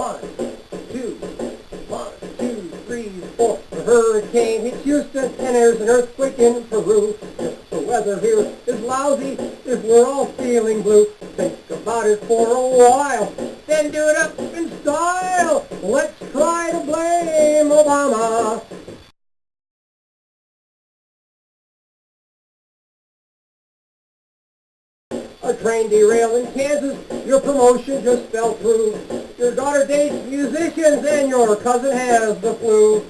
One, two, one, two, three, four. The hurricane hits Houston and there's an earthquake in Peru. The weather here is lousy, if we're all feeling blue, think about it for a while, then do it up in style. Let's try to blame Obama. A train derailed in Kansas, your promotion just fell through. Your daughter dates musicians and your cousin has the flu.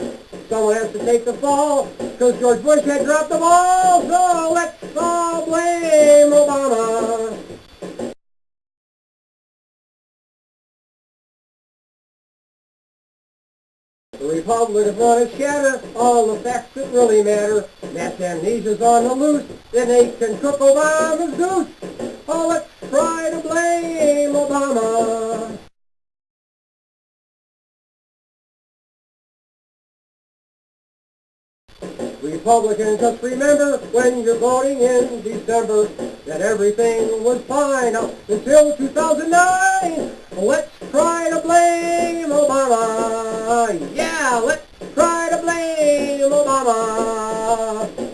Someone has to take the fall, because George Bush had dropped the ball, so let's all blame Obama. The Republicans want to shatter all the facts that really matter. Mass amnesia's on the loose, then they can cook Obama's goose. Oh, let's try Republicans, just remember when you're voting in December that everything was fine up until 2009. Let's try to blame Obama. Yeah, let's try to blame Obama.